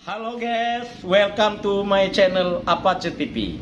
Halo guys, welcome to my channel Apache TV.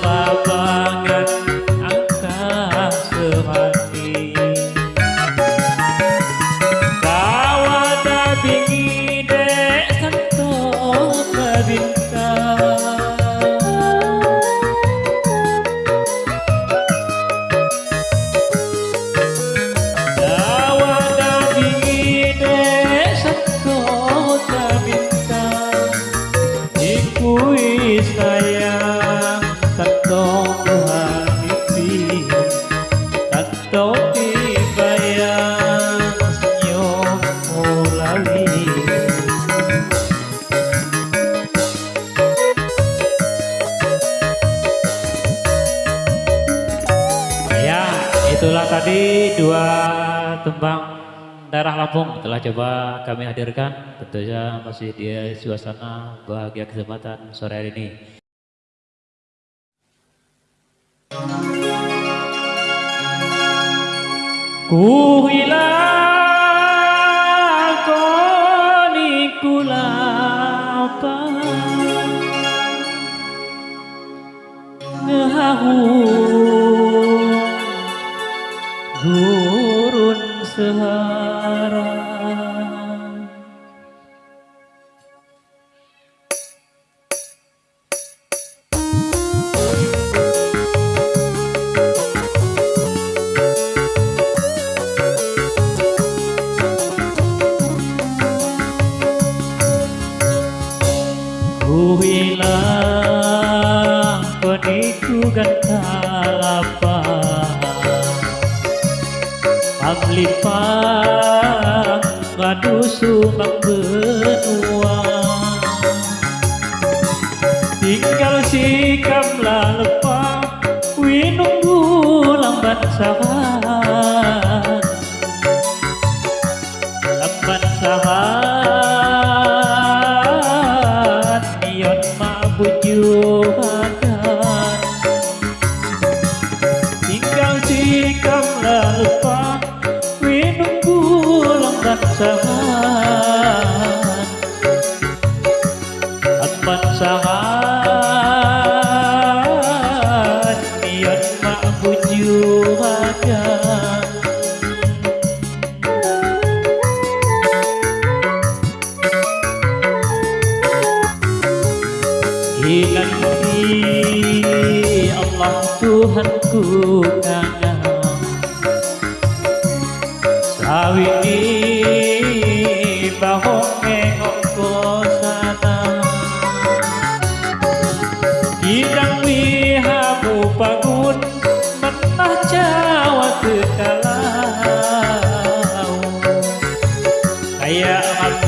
Baba. coba kami hadirkan tentunya masih di suasana bahagia kesempatan sore hari ini. Ku hilang koni Ngehahu 살아가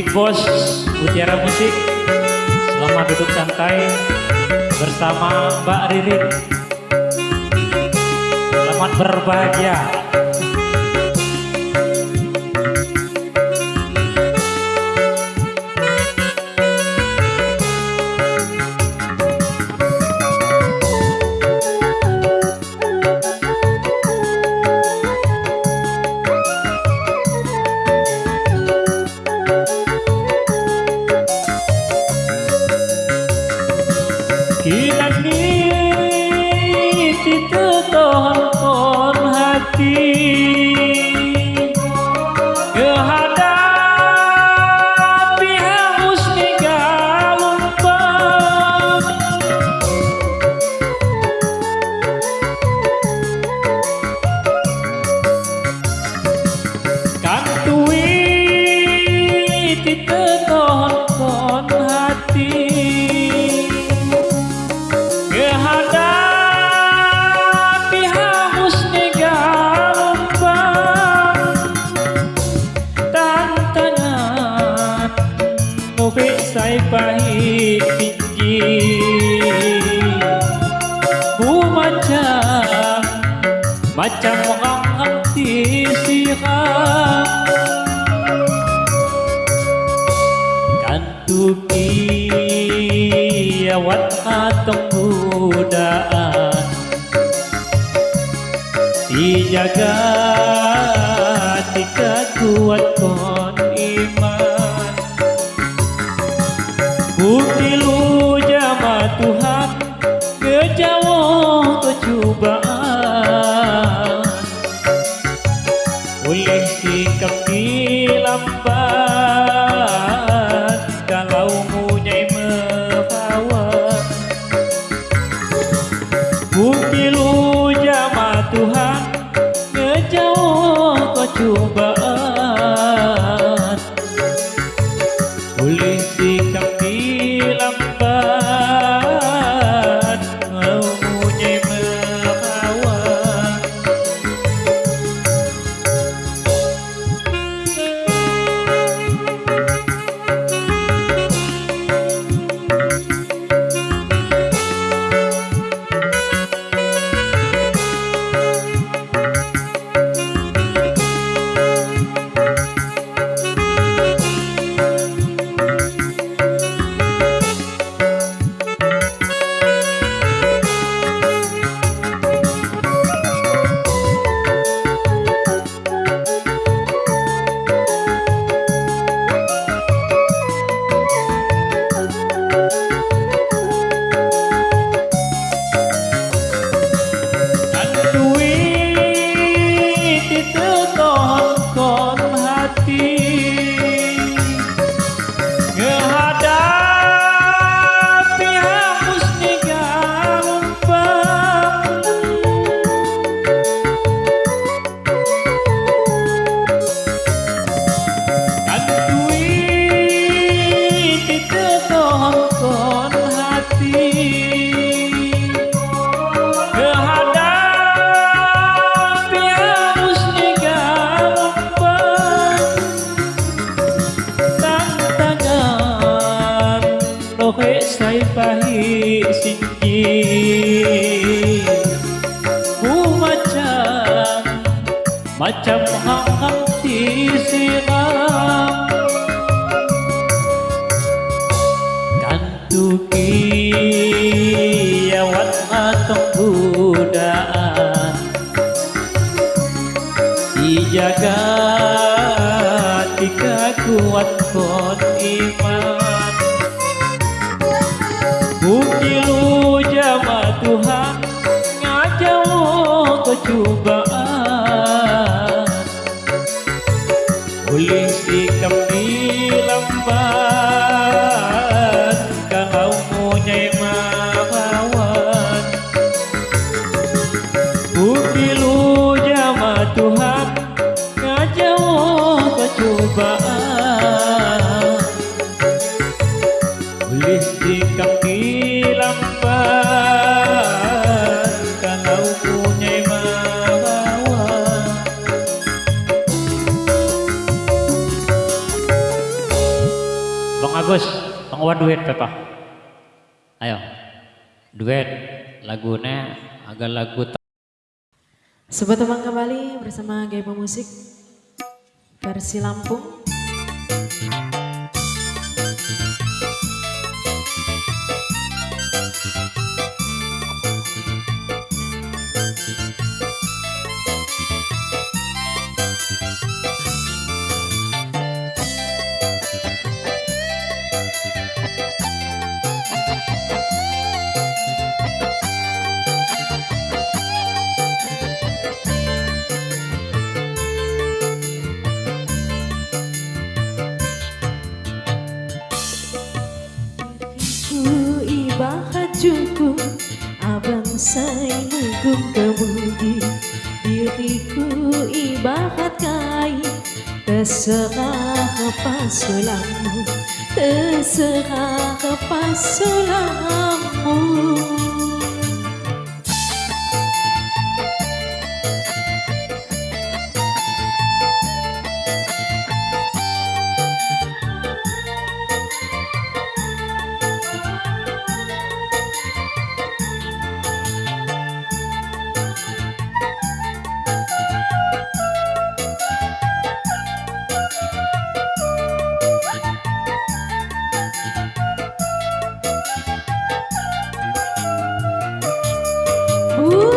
Big Boss Mutiara Musik. Selamat duduk santai bersama Mbak Ririn. Selamat berbahagia Macam orang hati sihat Kantuki awat atong budaan Dijaga tika kuat kon iman. Bukti lu உலகி கப்ப Macam hangat disiram Kantuki Yawat matang budaan Dijaga Tika kuat kon Baba. Wan duet Pepa Ayo. Duet Lagunya agak lagu Sobat teman kembali bersama Gaya Musik versi Lampung. Apa sulamu Terserah apa sulamu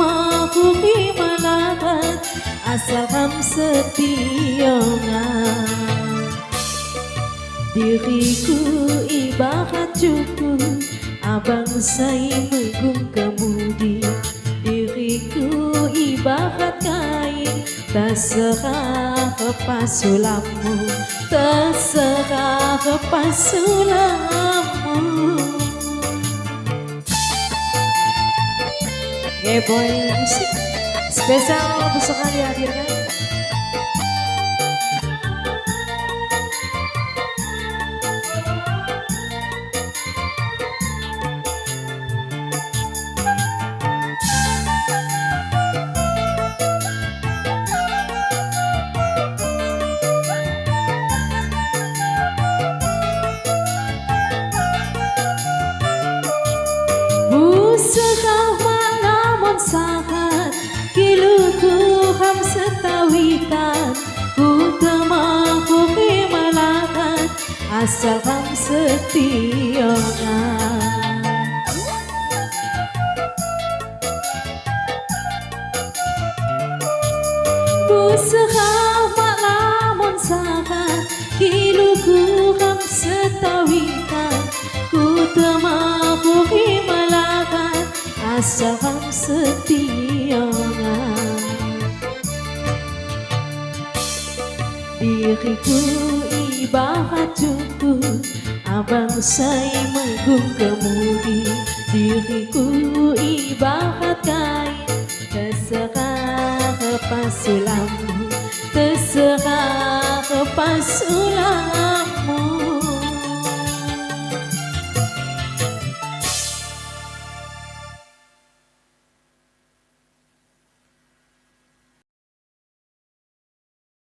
Ku temahu malahat Asal ham sepiongan Diriku ibarat cukup Abang saya menggung kemudi. Diriku ibarat kain Terserah apa sulamu Terserah apa sulamu Boy Spesial untuk sekali hadirkan ham setiongan Usaha malaman sahat Kiluku ham setawitan Ku temahu malahan Asal ham setiongan Diriku ibarat cukup Abang saya menggung kemudi Diriku ibarat kain Terserah pasulammu Terserah pasulammu